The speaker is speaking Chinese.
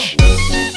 Bye.